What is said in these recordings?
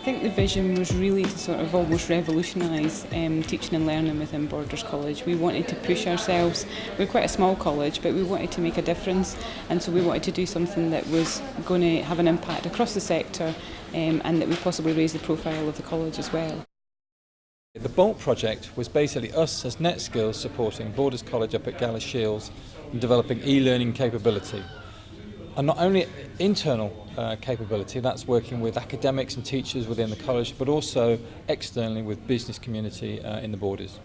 think the vision was really to sort of almost revolutionise um, teaching and learning within Borders College. We wanted to push ourselves. We're quite a small college, but we wanted to make a difference, and so we wanted to do something that was going to have an impact across the sector um, and that would possibly raise the profile of the college as well. The BOLT project was basically us as NetSkills supporting Borders College up at Galashiels and developing e-learning capability. And not only internal uh, capability, that's working with academics and teachers within the college, but also externally with business community uh, in the borders.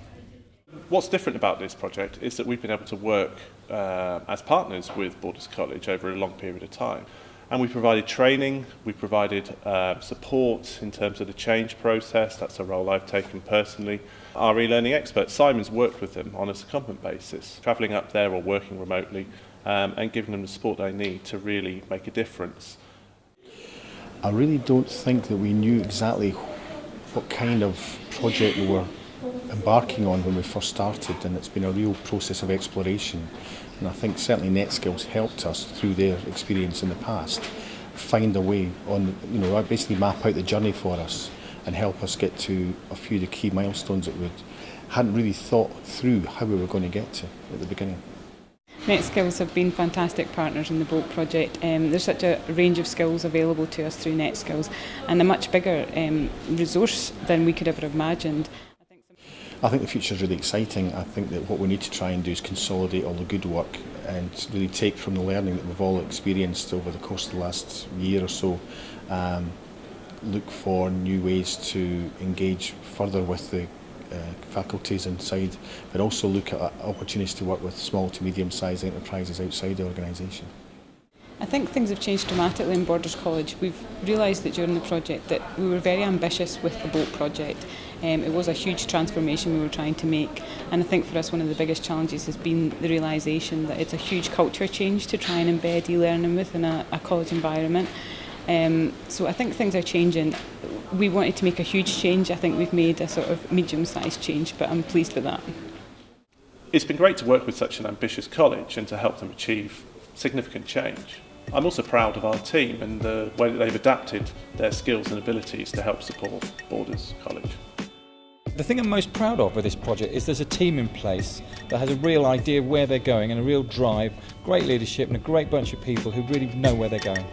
What's different about this project is that we've been able to work uh, as partners with Borders College over a long period of time. And we provided training, we provided uh, support in terms of the change process, that's a role I've taken personally. Our e-learning expert, Simon's worked with them on a secondment basis, travelling up there or working remotely um, and giving them the support they need to really make a difference. I really don't think that we knew exactly what kind of project we were embarking on when we first started and it's been a real process of exploration and I think certainly NetSkills helped us through their experience in the past find a way on, you know, basically map out the journey for us and help us get to a few of the key milestones that we hadn't really thought through how we were going to get to at the beginning. NetSkills have been fantastic partners in the BOLT project. Um, there's such a range of skills available to us through NetSkills and a much bigger um, resource than we could ever have imagined. I think the future is really exciting. I think that what we need to try and do is consolidate all the good work and really take from the learning that we've all experienced over the course of the last year or so, um, look for new ways to engage further with the faculties inside, but also look at opportunities to work with small to medium-sized enterprises outside the organisation. I think things have changed dramatically in Borders College. We've realised that during the project that we were very ambitious with the BOLT project. Um, it was a huge transformation we were trying to make and I think for us one of the biggest challenges has been the realisation that it's a huge culture change to try and embed e-learning within a, a college environment. Um, so I think things are changing. We wanted to make a huge change. I think we've made a sort of medium-sized change, but I'm pleased with that. It's been great to work with such an ambitious college and to help them achieve significant change. I'm also proud of our team and the way that they've adapted their skills and abilities to help support Borders College. The thing I'm most proud of with this project is there's a team in place that has a real idea of where they're going and a real drive, great leadership and a great bunch of people who really know where they're going.